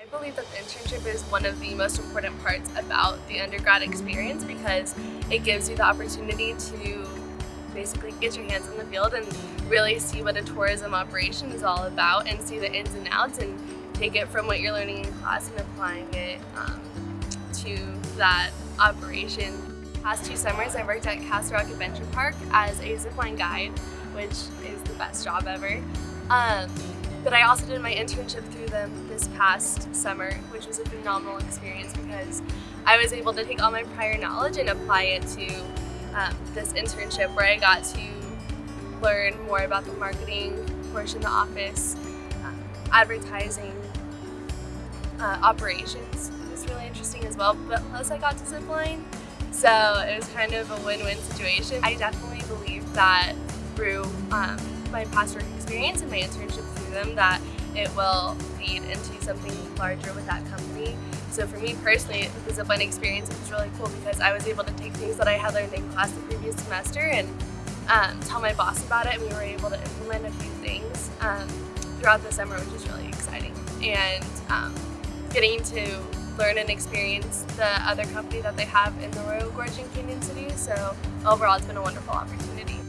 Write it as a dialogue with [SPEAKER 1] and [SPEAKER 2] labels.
[SPEAKER 1] I believe that the internship is one of the most important parts about the undergrad experience because it gives you the opportunity to basically get your hands in the field and really see what a tourism operation is all about and see the ins and outs and take it from what you're learning in class and applying it um, to that operation. Past two summers I worked at Castle Rock Adventure Park as a zipline guide, which is the best job ever. Um, but I also did my internship through them this past summer, which was a phenomenal experience because I was able to take all my prior knowledge and apply it to um, this internship where I got to learn more about the marketing portion of the office, um, advertising, uh, operations. It was really interesting as well, but plus I got to zipline, so it was kind of a win-win situation. I definitely believe that through um, my past work experience and my internship through them that it will lead into something larger with that company. So for me personally, the zipline experience It was really cool because I was able to take things that I had learned in class the previous semester and um, tell my boss about it and we were able to implement a few things um, throughout the summer which is really exciting. And um, getting to learn and experience the other company that they have in the Royal Gorge in Cañon City. So overall it's been a wonderful opportunity.